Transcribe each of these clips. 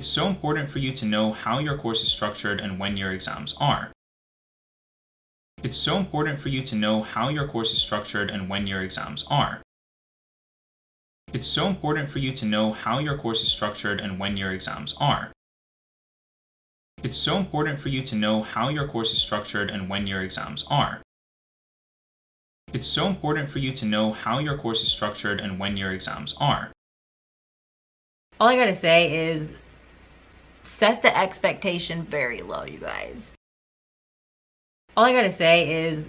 It's so important for you to know how your course is structured and when your exams are. It's so important for you to know how your course is structured and when your exams are. It's so important for you to know how your course is structured and when your exams are. It's so important for you to know how your course is structured and when your exams are. It's so important for you to know how your course is structured and when your exams are. All I gotta say is set the expectation very low, you guys. All I gotta say is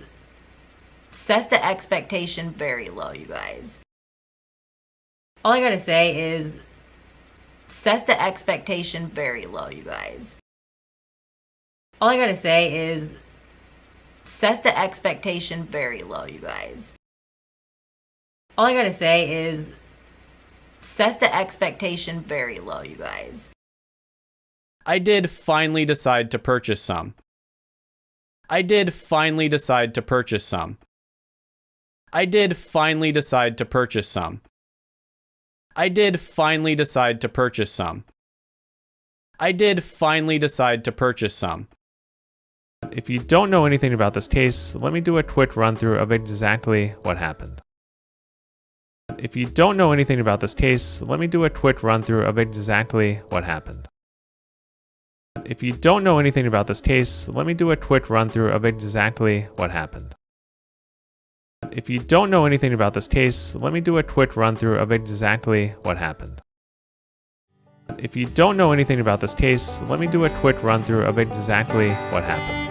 set the expectation very low, you guys. All I gotta say is set the expectation very low, you guys. All I gotta say is set the expectation very low, you guys. All I gotta say is set the expectation very low, you guys. I did finally decide to purchase some. I did finally decide to purchase some. I did finally decide to purchase some. I did finally decide to purchase some. I did finally decide to purchase some. If you don't know anything about this case, let me do a quick run through of exactly what happened. If you don't know anything about this case, let me do a quick run through of exactly what happened. If you don't know anything about this case, let me do a quick run through of exactly what happened. If you don't know anything about this case, let me do a quick run through of exactly what happened. If you don't know anything about this case, let me do a quick run through of exactly what happened.